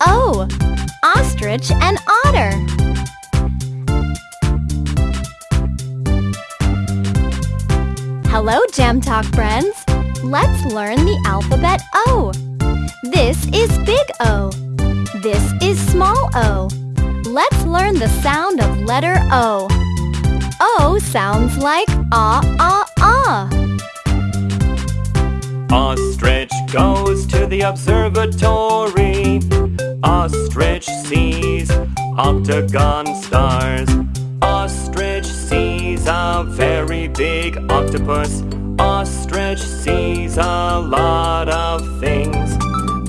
O. Ostrich and otter. Hello, Gem Talk friends. Let's learn the alphabet O. This is big O. This is small o. Let's learn the sound of letter O. O sounds like ah, ah, ah. Ostrich goes to the observatory. Ostrich sees octagon stars. Ostrich sees a very big octopus. Ostrich sees a lot of things.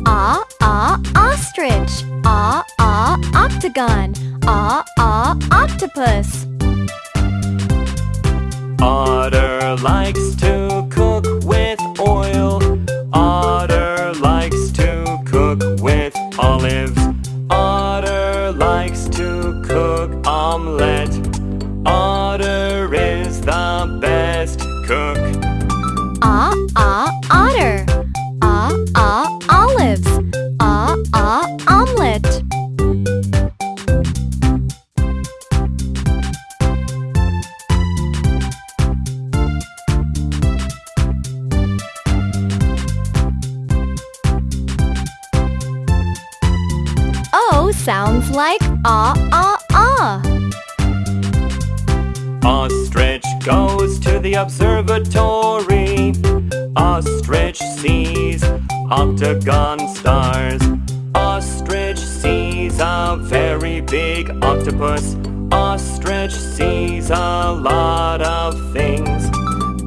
Ah, ah, ostrich. Ah, ah, octagon. Ah, ah, octopus. Otter likes to olives. Otter likes to cook omelette. Otter is the best cook. O sounds like ah, ah, ah. Ostrich goes to the observatory. Ostrich sees octagon stars. Ostrich sees a very big octopus. Ostrich sees a lot of things.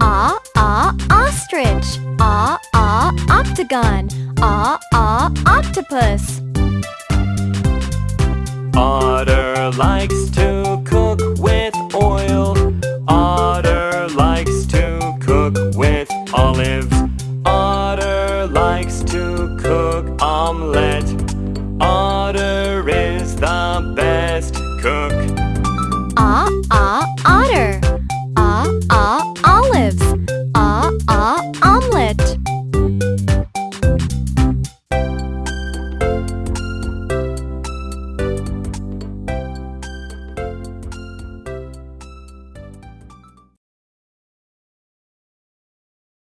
Ah, ah, ostrich. Ah, ah, octagon. Ah, ah, octopus. Otter likes to cook with oil. Otter likes to cook with olives. Otter likes to cook omelette.